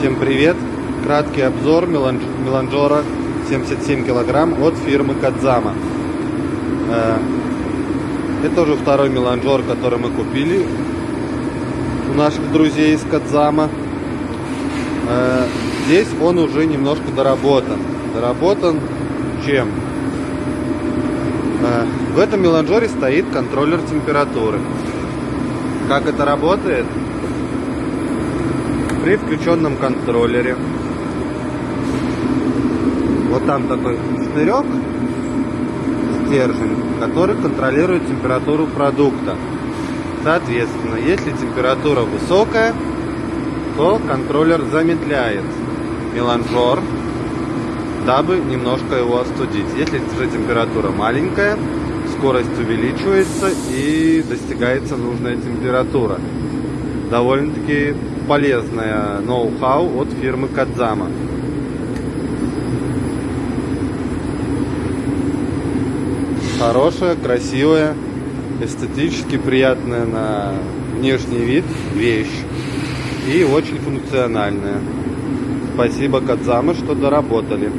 Всем привет! Краткий обзор меланж- меланжора 77 килограмм от фирмы Кадзама. Э, Это уже второй меланжор, который мы купили у наших друзей из Кадзама. Э, Здесь он уже немножко доработан. Доработан чем? Э, В этом меланжоре стоит контроллер температуры. Как это работает? При включенном контроллере. Вот там такой штырек, стержень, который контролирует температуру продукта. Соответственно, если температура высокая, то контроллер замедляет меланжор, дабы немножко его остудить. Если же температура маленькая, скорость увеличивается и достигается нужная температура. Довольно-таки полезное ноу-хау от фирмы Кадзама. Хорошая, красивая, эстетически приятная на внешний вид вещь и очень функциональная. Спасибо Кадзама, что доработали.